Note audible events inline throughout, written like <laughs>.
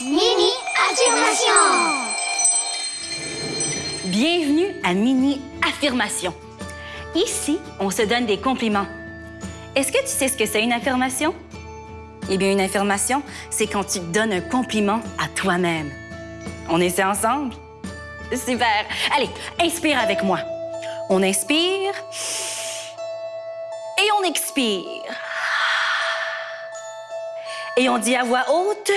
Mini affirmation. Bienvenue à Mini Affirmation. Ici, on se donne des compliments. Est-ce que tu sais ce que c'est une affirmation? Eh bien, une affirmation, c'est quand tu donnes un compliment à toi-même. On essaie ensemble? Super. Allez, inspire avec moi. On inspire et on expire. Et on dit à voix haute,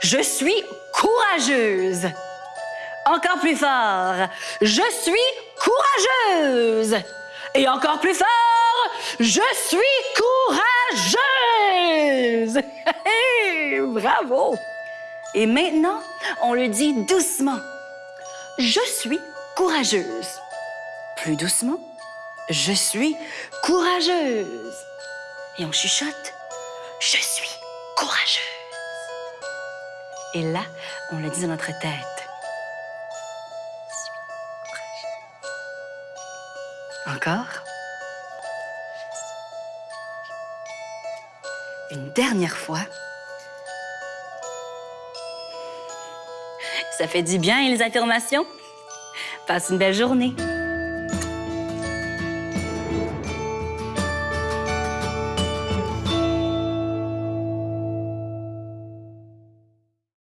je suis courageuse. Encore plus fort, je suis courageuse. Et encore plus fort, je suis courageuse. <laughs> Bravo. Et maintenant, on le dit doucement. Je suis courageuse. Plus doucement, je suis courageuse. Et on chuchote, je suis courageuse. Et là, on le dit dans notre tête. Encore? Une dernière fois. Ça fait du bien, les affirmations. Passe une belle journée.